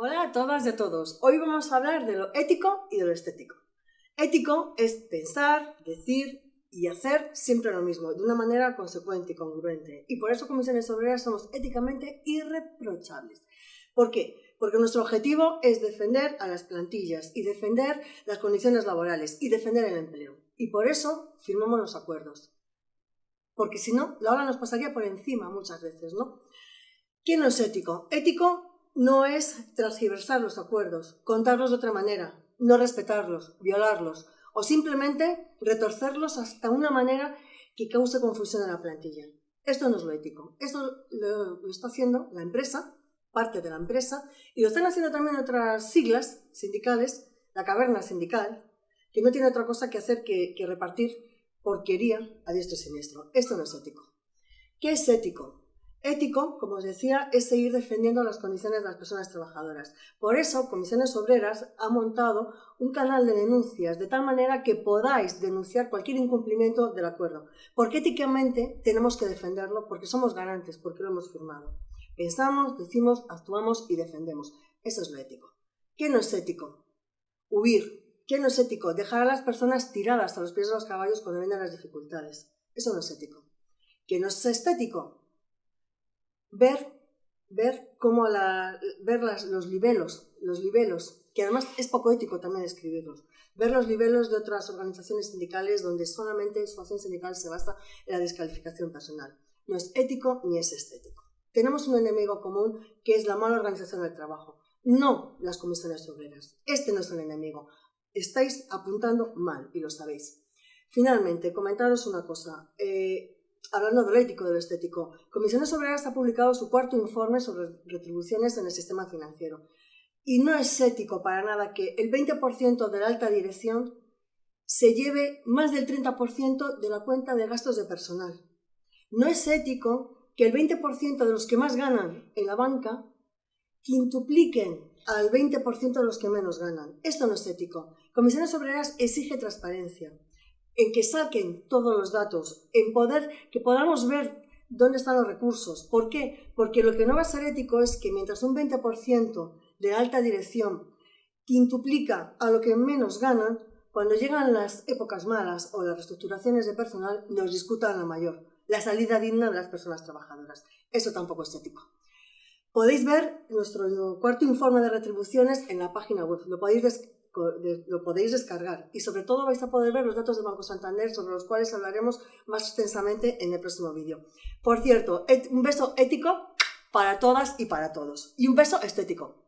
Hola a todas y a todos. Hoy vamos a hablar de lo ético y de lo estético. Ético es pensar, decir y hacer siempre lo mismo, de una manera consecuente y congruente. Y por eso Comisiones Obreras somos éticamente irreprochables. ¿Por qué? Porque nuestro objetivo es defender a las plantillas y defender las condiciones laborales y defender el empleo. Y por eso firmamos los acuerdos. Porque si no, la ola nos pasaría por encima muchas veces, ¿no? ¿Quién no es ético? Ético no es transgiversar los acuerdos, contarlos de otra manera, no respetarlos, violarlos o simplemente retorcerlos hasta una manera que cause confusión en la plantilla. Esto no es lo ético. Esto lo, está haciendo la empresa, parte de la empresa, y lo están haciendo también otras siglas sindicales, la caverna sindical, que no tiene otra cosa que hacer que, que repartir porquería a diestro y siniestro. Esto no es ético. ¿Qué es ético? Ético, como os decía, es seguir defendiendo las condiciones de las personas trabajadoras. Por eso, Comisiones Obreras ha montado un canal de denuncias, de tal manera que podáis denunciar cualquier incumplimiento del acuerdo. Porque éticamente tenemos que defenderlo, porque somos garantes, porque lo hemos firmado. Pensamos, decimos, actuamos y defendemos. Eso es lo ético. ¿Qué no es ético? Huir. ¿Qué no es ético? Dejar a las personas tiradas a los pies de los caballos cuando vienen las dificultades. Eso no es ético. ¿Qué no es estético? Ver, ver cómo la, ver los libelos, los libelos, que además es poco ético también escribirlos, ver los libelos de otras organizaciones sindicales donde solamente su acción sindical se basa en la descalificación personal. No es ético ni es estético. Tenemos un enemigo común que es la mala organización del trabajo, no las comisiones obreras. Este no es el enemigo. Estáis apuntando mal y lo sabéis. Finalmente, comentaros una cosa. Eh, hablando de lo ético, de lo estético, Comisiones Obreras ha publicado su cuarto informe sobre retribuciones en el sistema financiero. Y no es ético para nada que el 20% de la alta dirección se lleve más del 30% de la cuenta de gastos de personal. No es ético que el 20% de los que más ganan en la banca quintupliquen al 20% de los que menos ganan. Esto no es ético. Comisiones Obreras exige transparencia en que saquen todos los datos, en poder que podamos ver dónde están los recursos. ¿Por qué? Porque lo que no va a ser ético es que mientras un 20% de alta dirección quintuplica a lo que menos ganan, cuando llegan las épocas malas o las reestructuraciones de personal, nos discutan la mayor, la salida digna de las personas trabajadoras. Eso tampoco es ético. Podéis ver nuestro cuarto informe de retribuciones en la página web. Lo podéis lo podéis descargar y sobre todo vais a poder ver los datos de Banco Santander sobre los cuales hablaremos más extensamente en el próximo vídeo. Por cierto, un beso ético para todas y para todos y un beso estético.